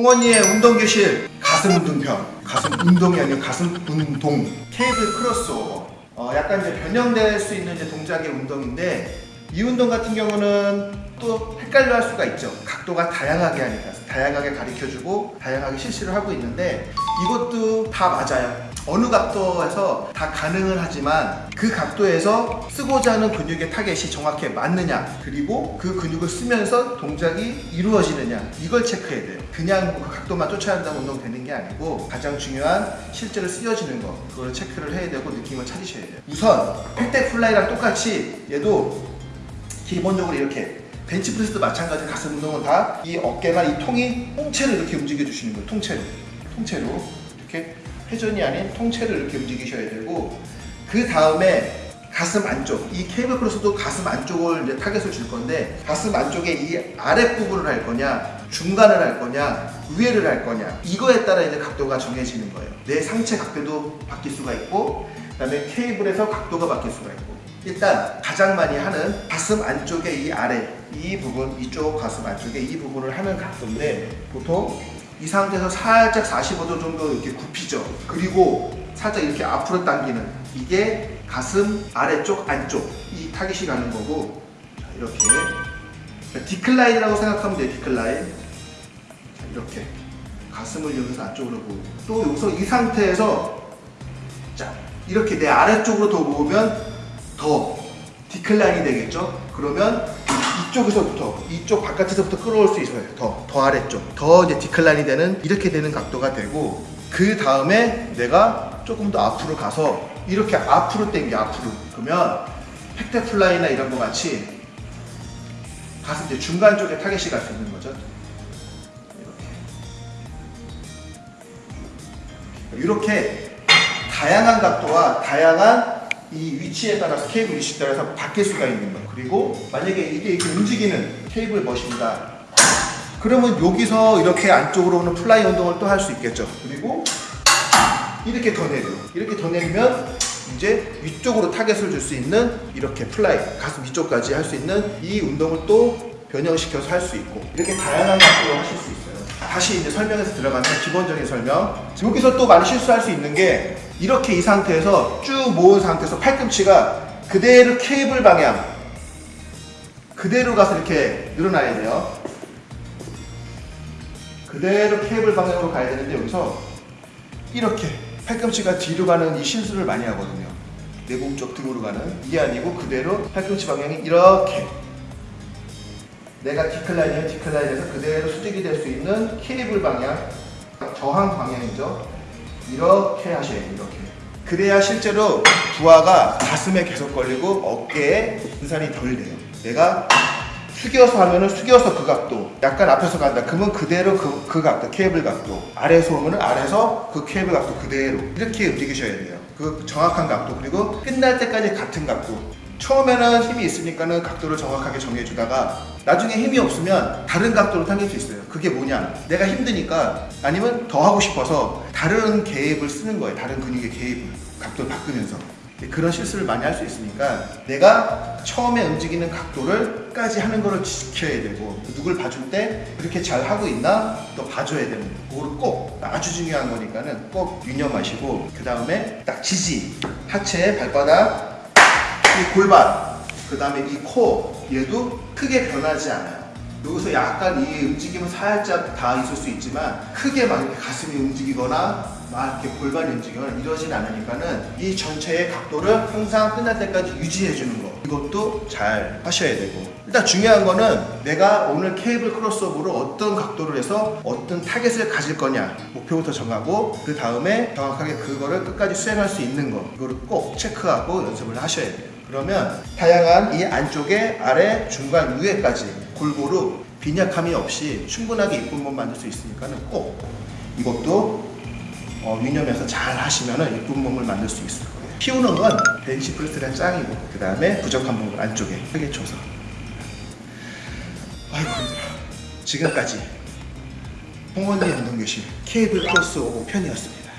홍원이의 운동교실 가슴 운동편. 가슴 운동이 아니고 가슴 운동. cable crossover. 어, 약간 이제 변형될 수 있는 이제 동작의 운동인데 이 운동 같은 경우는 또 헷갈려 할 수가 있죠. 각도가 다양하게 하니까. 다양하게 가르쳐주고 다양하게 실시를 하고 있는데 이것도 다 맞아요 어느 각도에서 다 가능은 하지만 그 각도에서 쓰고자 하는 근육의 타겟이 정확히 맞느냐 그리고 그 근육을 쓰면서 동작이 이루어지느냐 이걸 체크해야 돼요. 그냥 그 각도만 쫓아야 한다고 운동 되는 게 아니고 가장 중요한 실제로 쓰여지는 거 그걸 체크를 해야 되고 느낌을 찾으셔야 돼요. 우선 pec deck fly랑 똑같이 얘도 기본적으로 이렇게 벤치프레스도 마찬가지 가슴 운동은 다 이 어깨나 이 통이 통째로 이렇게 움직여 주시는 거예요 통째로. 통째로 회전이 아닌 통째로 이렇게 움직이셔야 되고 그 다음에 가슴 안쪽 이 케이블 크로스도 가슴 안쪽을 이제 타겟을 줄 건데 가슴 안쪽에 이 아랫부분을 할 거냐 중간을 할 거냐 위에를 할 거냐 이거에 따라 이제 각도가 정해지는 거예요. 내 상체 각도도 바뀔 수가 있고 그 다음에 케이블에서 각도가 바뀔 수가 있고. 일단 가장 많이 하는 가슴 안쪽에 이 아래 이 부분 이쪽 가슴 안쪽에 이 부분을 하는 각도인데 보통 이 상태에서 살짝 45도 정도 이렇게 굽히죠. 그리고 살짝 이렇게 앞으로 당기는 이게 가슴 아래쪽 안쪽 이 타깃이 가는 거고. 자, 이렇게. 디클라인이라고 생각하면 돼요 디클라인. 자, 이렇게. 가슴을 여기서 안쪽으로 보고. 또 여기서 이 상태에서 자 이렇게 내 아래쪽으로 더 모으면 더 decline이 되겠죠? 그러면 이쪽에서부터 이쪽 바깥에서부터 끌어올 수 있어요. 더, 더 아래쪽. 더 이제 decline이 되는 이렇게 되는 각도가 되고 그 다음에 내가 조금 더 앞으로 가서 이렇게 앞으로 당겨 앞으로. 그러면 pec deck fly나 이런 거 같이 가슴 이제 중간 쪽에 타겟이 갈 수 있는 거죠. 이렇게. 이렇게 다양한 각도와 다양한 이 위치에 따라서 케이블 위치에 따라서 바뀔 수가 있는 거예요. 그리고 만약에 이게 이렇게 움직이는 케이블 머신입니다. 그러면 여기서 이렇게 안쪽으로 오는 fly 운동을 또 할 수 있겠죠. 그리고 이렇게 더 내려. 이렇게 더 내리면 이제 위쪽으로 타겟을 줄 수 있는 이렇게 fly 가슴 위쪽까지 할 수 있는 이 운동을 또 변형시켜서 할 수 있고 이렇게 다양한 각도로 하실 수 있어요 다시 이제 설명해서 들어가면 기본적인 설명. 여기서 또 많이 실수할 수 있는 게 이렇게 이 상태에서 쭉 모은 상태에서 팔꿈치가 그대로 케이블 방향 그대로 가서 이렇게 늘어나야 돼요. 그대로 케이블 방향으로 가야 되는데 여기서 이렇게 팔꿈치가 뒤로 가는 이 실수를 많이 하거든요. 내몸쪽 등으로 가는. 이게 아니고 그대로 팔꿈치 방향이 이렇게 내가 디클라인이면 디클라인에서 그대로 수직이 될 수 있는 케이블 방향 저항 방향이죠. 이렇게 하셔야 돼요 이렇게. 그래야 실제로 부하가 가슴에 계속 걸리고 어깨에 분산이 덜 돼요. 내가 숙여서 하면은 숙여서 그 각도 약간 앞에서 간다. 그러면 그대로 그, 그 각도 케이블 각도. 아래에서 오면은 아래에서 그 케이블 각도 그대로. 이렇게 움직이셔야 돼요 그 정확한 각도 그리고 끝날 때까지 같은 각도. 처음에는 힘이 있으니까는 각도를 정확하게 정해주다가 나중에 힘이 없으면 다른 각도로 당길 수 있어요. 그게 뭐냐? 내가 힘드니까 아니면 더 하고 싶어서 다른 개입을 쓰는 거예요. 다른 근육의 개입을 각도를 바꾸면서 그런 실수를 많이 할 수 있으니까 내가 처음에 움직이는 각도를 까지 하는 거를 지켜야 되고 누굴 봐줄 때 그렇게 잘 하고 있나? 또 봐줘야 되는 거. 그거를 꼭 아주 중요한 거니까는 꼭 유념하시고 그 다음에 딱 지지. 하체 발바닥 이 골반 그 다음에 이 코 얘도 크게 변하지 않아요. 여기서 약간 이 움직임은 살짝 다 있을 수 있지만 크게 막 가슴이 움직이거나 막 이렇게 골반이 움직이거나 이러진 않으니까는 이 전체의 각도를 항상 끝날 때까지 유지해 주는 거. 이것도 잘 하셔야 되고. 일단 중요한 거는 내가 오늘 케이블 크로스오버로 어떤 각도를 해서 어떤 타겟을 가질 거냐 목표부터 정하고 그 다음에 정확하게 그거를 끝까지 수행할 수 있는 거. 이거를 꼭 체크하고 연습을 하셔야 돼요. 그러면 다양한 이 안쪽에 아래 중간 위에까지 골고루 빈약함이 없이 충분하게 이쁜 몸 만들 수 있으니까는 꼭 이것도 어, 유념해서 잘 하시면 이쁜 몸을 만들 수 있을 거예요. 키우는 건 벤치 프레스는 짱이고 그 다음에 부족한 몸을 안쪽에 크게 쳐서. 아이고 힘들어. 지금까지 홍원리 운동교실 케이블 크로스 오버 편이었습니다